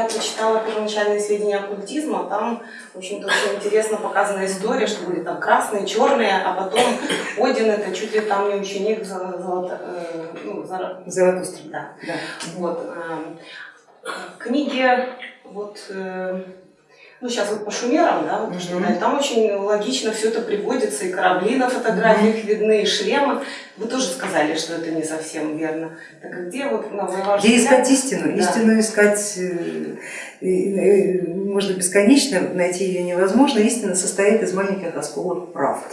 я прочитала первоначальные сведения оккультизма, там, в общем-то, очень интересно показана история, что были там красные, черные, а потом Один это чуть ли там не ученик Золото, э, ну, Заратустра. Да. да. Вот. Э, книги вот э, ну сейчас вот по шумерам, да, вот, mm -hmm. там очень логично все это приводится, и корабли на фотографиях mm -hmm. видны, и шлемы. Вы тоже сказали, что это не совсем верно. Так а где вот на ваш Где искать истину? Да. Истину искать э, э, можно бесконечно, найти ее невозможно. Истина состоит из маленьких осколок правд.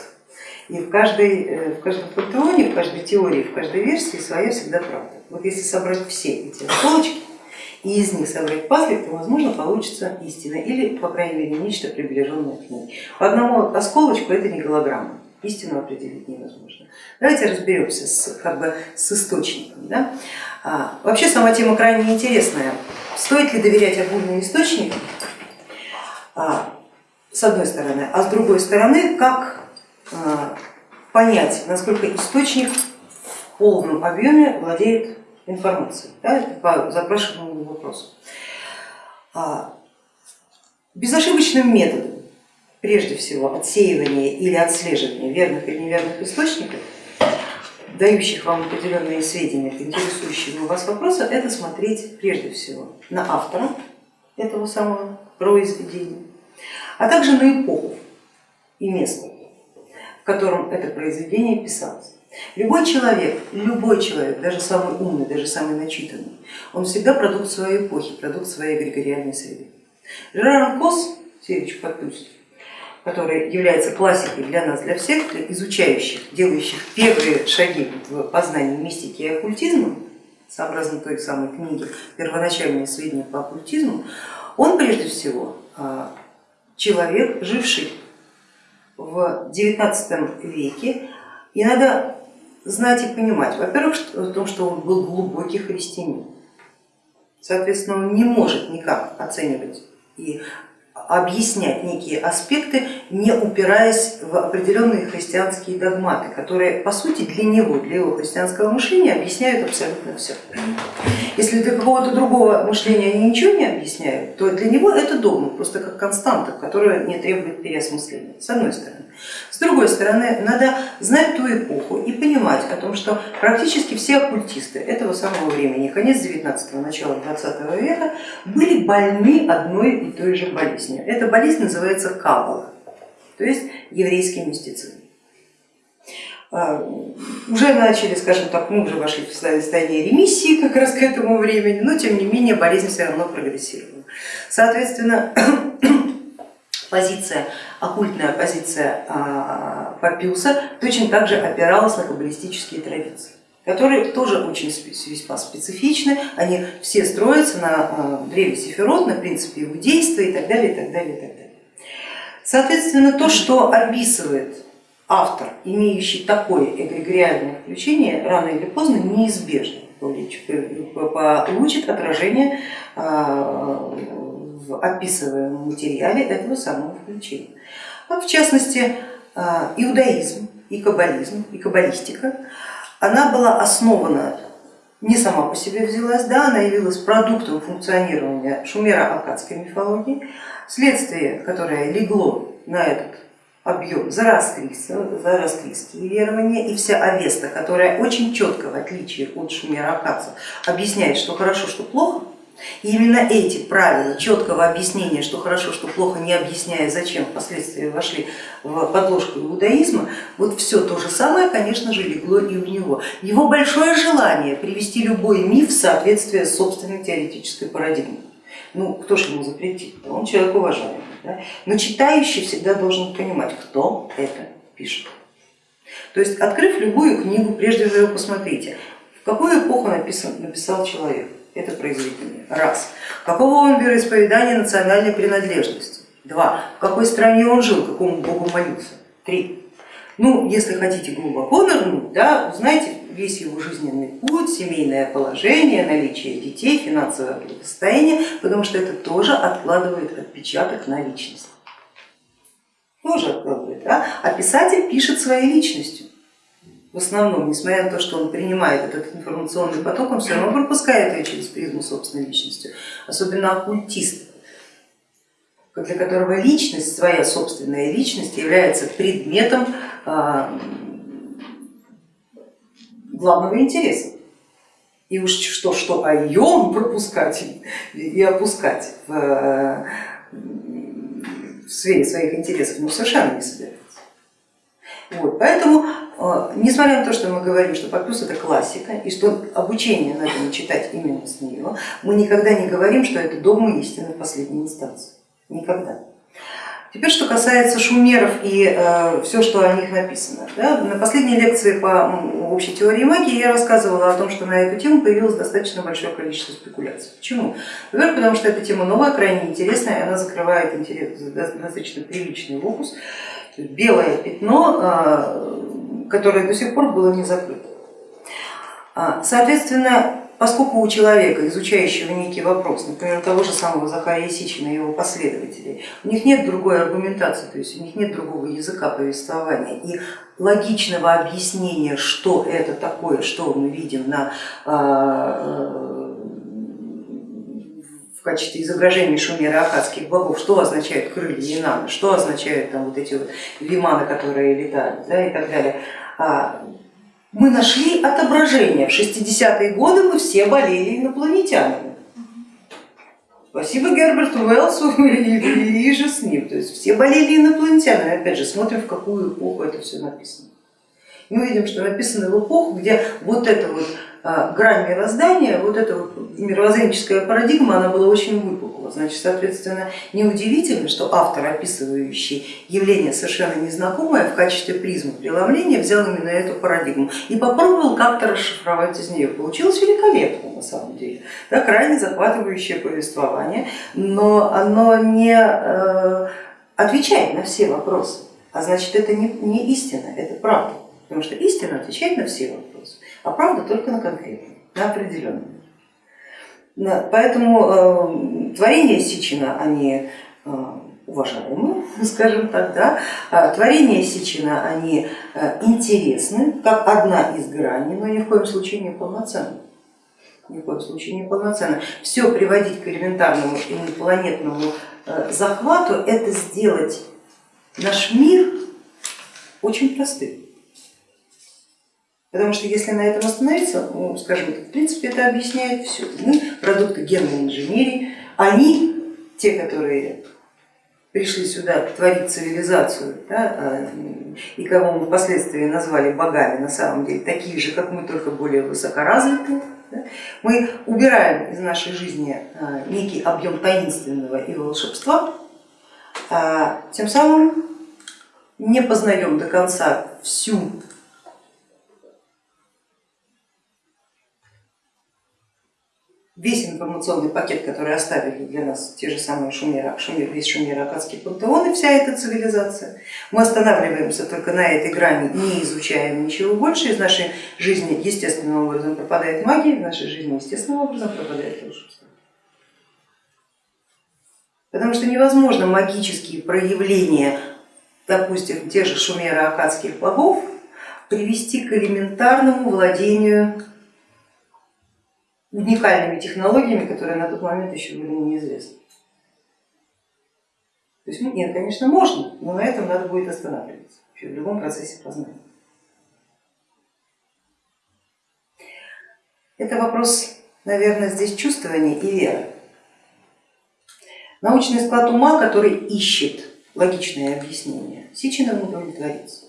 И в каждой, э, в каждом пантеоне, в каждой теории, в каждой версии своя всегда правда. Вот если собрать все эти осколочки, и из них собрать пазлик, то возможно получится истина или, по крайней мере, нечто приближенное к ней. По одному осколочку это не голограмма, истину определить невозможно. Давайте разберемся с, как бы, с источником. Да? А, вообще сама тема крайне интересная. Стоит ли доверять огульным источникам, а, с одной стороны, а с другой стороны, как а, понять, насколько источник в полном объеме владеет информации, да, по запрашиваемому вопросу. А, безошибочным методом, прежде всего, отсеивания или отслеживания верных или неверных источников, дающих вам определенные сведения, интересующие вас вопроса, это смотреть прежде всего на автора этого самого произведения, а также на эпоху и место, в котором это произведение писалось. Любой человек, любой человек, даже самый умный, даже самый начитанный, он всегда продукт своей эпохи, продукт своей эгрегориальной среды. Жерар Кос, Севич Подпюстьев, который является классикой для нас, для всех, для изучающих, делающих первые шаги в познании мистики и оккультизма, сообразно той самой книги «Первоначальные сведения по оккультизму», он прежде всего а, человек, живший в XIX веке, и надо знать и понимать, во-первых, в том, что он был глубокий христианин, соответственно, он не может никак оценивать и объяснять некие аспекты, не упираясь в определенные христианские догматы, которые по сути для него, для его христианского мышления объясняют абсолютно все. Если для какого-то другого мышления они ничего не объясняют, то для него это догма, просто как константа, которая не требует переосмысления, с одной стороны. С другой стороны, надо знать ту эпоху и понимать о том, что практически все оккультисты этого самого времени, конец 19-го, начало 20 века, были больны одной и той же болезнью. Эта болезнь называется каббала, то есть еврейский мистицизм. А, уже начали, скажем так, мы уже вошли в состояние ремиссии как раз к этому времени, но тем не менее болезнь все равно прогрессировала. Соответственно, позиция, оккультная позиция а, Папиуса точно так же опиралась на каббалистические традиции которые тоже очень весьма специфичны, они все строятся на а, древе Сефирот, на принципе его действия и так далее, и так далее, и так далее. Соответственно, то, что описывает автор, имеющий такое эгрегориальное включение, рано или поздно неизбежно получит отражение а, в описываемом материале этого самого включения. А в частности, иудаизм и каббализм, и каббалистика, она была основана не сама по себе взялась, да, она явилась продуктом функционирования шумеро-акадской мифологии, следствие, которое легло на этот объем зороастрийские верования и вся Авеста, которая очень четко, в отличие от шумеро-акадцев, объясняет, что хорошо, что плохо, и именно эти правила четкого объяснения, что хорошо, что плохо, не объясняя, зачем впоследствии вошли в подложку иудаизма, вот все то же самое, конечно же, легло и у него. Его большое желание привести любой миф в соответствие с собственной теоретической парадигмой. Ну, кто же ему запретит? Он человек уважаемый. Да? Но читающий всегда должен понимать, кто это пишет. То есть, открыв любую книгу, прежде всего посмотрите, в какую эпоху написан, написал человек это произведение. Раз. Какого он вероисповедания национальной принадлежности? Два. В какой стране он жил, какому богу молился? Три. Ну, если хотите глубоко нырнуть, да, узнайте весь его жизненный путь, семейное положение, наличие детей, финансовое благосостояние, потому что это тоже откладывает отпечаток на личность. Тоже откладывает, да? а писатель пишет своей личностью. В основном, несмотря на то, что он принимает этот информационный поток, он все равно пропускает ее через призму собственной личности, особенно оккультист, для которого личность, своя собственная личность является предметом а, главного интереса. И уж что, что о ее пропускать и опускать в, в сфере своих интересов, ну совершенно не собирается. Вот, поэтому, э, несмотря на то, что мы говорим, что Папюс это классика, и что обучение надо не читать именно с нее, мы никогда не говорим, что это догма истины в последней инстанции. Никогда. Теперь, что касается шумеров и э, все, что о них написано. Да, на последней лекции по общей теории магии я рассказывала о том, что на эту тему появилось достаточно большое количество спекуляций. Почему? Во-первых, потому что эта тема новая, крайне интересная, она закрывает интерес, достаточно приличный локус, белое пятно, э, которое до сих пор было не закрыто. А, соответственно, поскольку у человека, изучающего некий вопрос, например, того же самого Захария Сичина и его последователей, у них нет другой аргументации, то есть у них нет другого языка повествования и логичного объяснения, что это такое, что мы видим на, а, качестве изображения шумера акадских богов, что означают крылья Инана, что означают там вот эти вот виманы, которые летают да, и так далее а, мы нашли отображение. В 60-е годы мы все болели инопланетянами. Спасибо Герберту Уэллсу и, же с ним. То есть все болели инопланетянами. Опять же, смотрим, в какую эпоху это все написано. мы видим, что написано в эпоху, где вот это вот грань мироздания, вот эта вот мировоззренческая парадигма, она была очень выпукла. Значит, соответственно, неудивительно, что автор, описывающий явление совершенно незнакомое, в качестве призмы преломления взял именно эту парадигму и попробовал как-то расшифровать из нее. Получилось великолепно на самом деле, да, крайне захватывающее повествование, но оно не э, отвечает на все вопросы, а значит это не, не истина, это правда, потому что истина отвечает на все вопросы а правда только на конкретном, на определенном. Поэтому э, творения Сичина, они э, уважаемы, скажем так, да? А творения Сичина, они э, интересны, как одна из граней, но ни в коем случае не полноценны. Ни в коем случае не полноценно. Все приводить к элементарному инопланетному захвату, это сделать наш мир очень простым. Потому что если на этом остановиться, ну, скажем, в принципе это объясняет все. Мы продукты генной инженерии, они, те, которые пришли сюда творить цивилизацию, да, а, и кого мы впоследствии назвали богами, на самом деле такие же, как мы, только более высокоразвитые, да, мы убираем из нашей жизни а, некий объем таинственного и волшебства, а тем самым не познаем до конца всю весь информационный пакет, который оставили для нас те же самые шумеры, шумер, весь шумеро-акадский пантеон и вся эта цивилизация. Мы останавливаемся только на этой грани, не изучаем ничего больше, из нашей жизни естественным образом пропадает магия, из нашей жизни естественным образом пропадает волшебство. Потому что невозможно магические проявления, допустим, тех же шумеро-акадских богов привести к элементарному владению уникальными технологиями, которые на тот момент еще были неизвестны. То есть нет, конечно, можно, но на этом надо будет останавливаться в любом процессе познания. Это вопрос, наверное, здесь чувствования и веры. Научный склад ума, который ищет логичное объяснение, Сичином удовлетворится.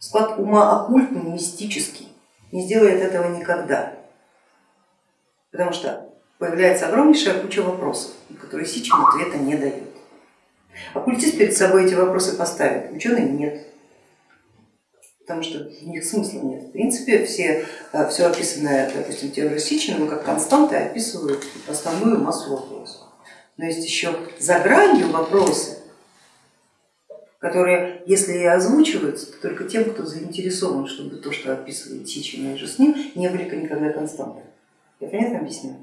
Склад ума оккультный, мистический, не сделает этого никогда, потому что появляется огромнейшая куча вопросов, на которые Сичин ответа не дает. Оккультист перед собой эти вопросы поставит, ученый нет, потому что в них смысла нет. В принципе, все, э, все описанное, допустим, теорией Сичиным как константы описывают основную массу вопросов. Но есть еще за гранью вопросы, которые, если и озвучиваются, то только тем, кто заинтересован, чтобы то, что описывает Сичин и же с ним, не были никогда константой. Я понятно объясняю?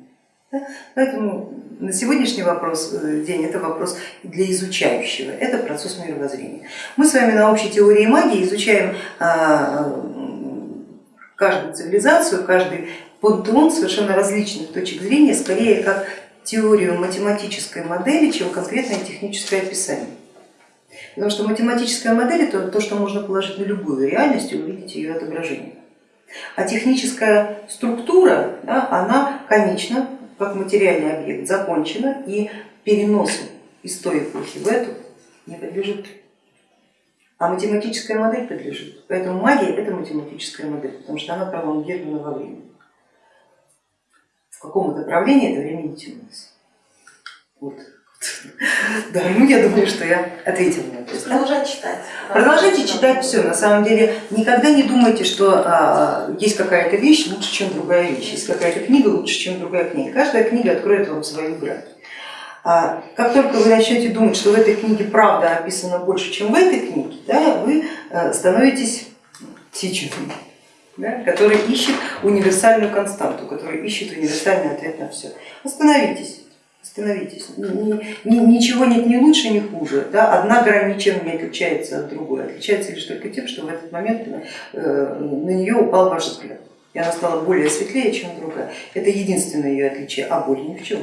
Да? Поэтому на сегодняшний вопрос, э, день это вопрос для изучающего, это процесс мировоззрения. Мы с вами на общей теории магии изучаем а, каждую цивилизацию, каждый пантеон совершенно различных точек зрения, скорее как теорию математической модели, чем конкретное техническое описание. Потому что математическая модель это то, что можно положить на любую реальность и увидеть ее отображение. А техническая структура, да, она конечна, как материальный объект, закончена и переносу из той эпохи в эту не подлежит. А математическая модель подлежит. Поэтому магия это математическая модель, потому что она пролонгирована во времени. В каком направлении это время не тянулось. Вот. Да, ну я думаю, что я ответила на вопрос. Продолжать читать. Продолжайте читать все. На самом деле никогда не думайте, что а, есть какая-то вещь лучше, чем другая вещь, есть какая-то книга лучше, чем другая книга. Каждая книга откроет вам свою грань. А, как только вы начнете думать, что в этой книге правда описано больше, чем в этой книге, да, вы а, становитесь тичером, да, который ищет универсальную константу, который ищет универсальный ответ на все. Остановитесь. Остановитесь, ничего нет ни лучше, ни хуже. Да? Одна грань ничем не отличается от другой, отличается лишь только тем, что в этот момент э, на нее упал ваш взгляд, и она стала более светлее, чем другая. Это единственное ее отличие, а более ни в чем.